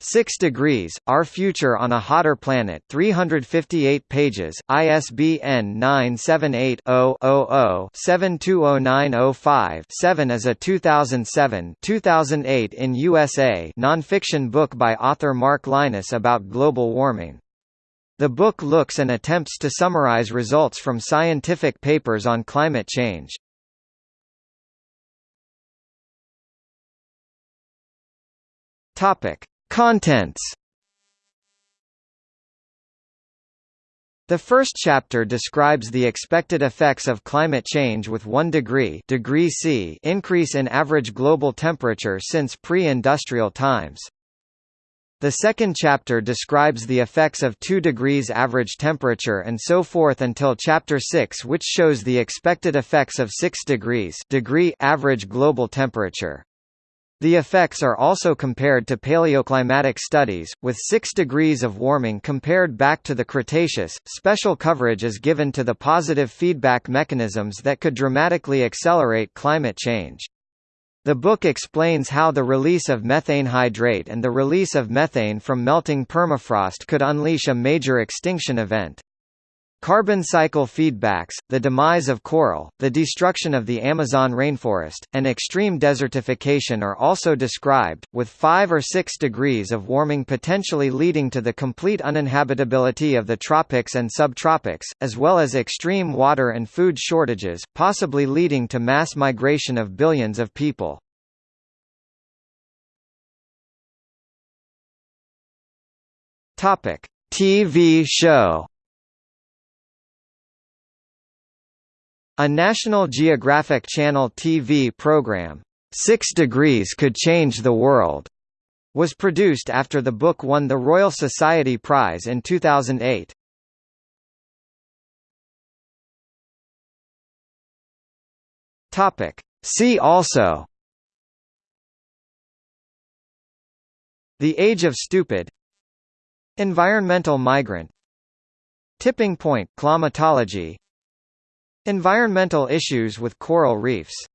6 degrees, Our Future on a Hotter Planet 358 pages, ISBN 978-0-00-720905-7 is a 2007-2008 in USA nonfiction book by author Mark Lynas about global warming. The book looks and attempts to summarize results from scientific papers on climate change. Topic. Contents The first chapter describes the expected effects of climate change with 1 degree, degree C increase in average global temperature since pre-industrial times. The second chapter describes the effects of 2 degrees average temperature and so forth until chapter 6 which shows the expected effects of 6 degrees degree average global temperature. The effects are also compared to paleoclimatic studies, with 6 degrees of warming compared back to the Cretaceous. Special coverage is given to the positive feedback mechanisms that could dramatically accelerate climate change. The book explains how the release of methane hydrate and the release of methane from melting permafrost could unleash a major extinction event. Carbon cycle feedbacks, the demise of coral, the destruction of the Amazon rainforest, and extreme desertification are also described, with 5 or 6 degrees of warming potentially leading to the complete uninhabitability of the tropics and subtropics, as well as extreme water and food shortages, possibly leading to mass migration of billions of people. TV show A National Geographic Channel TV program, Six Degrees Could Change the World, was produced after the book won the Royal Society Prize in 2008. Topic. See also The Age of Stupid Environmental migrant Tipping point climatology Environmental issues with coral reefs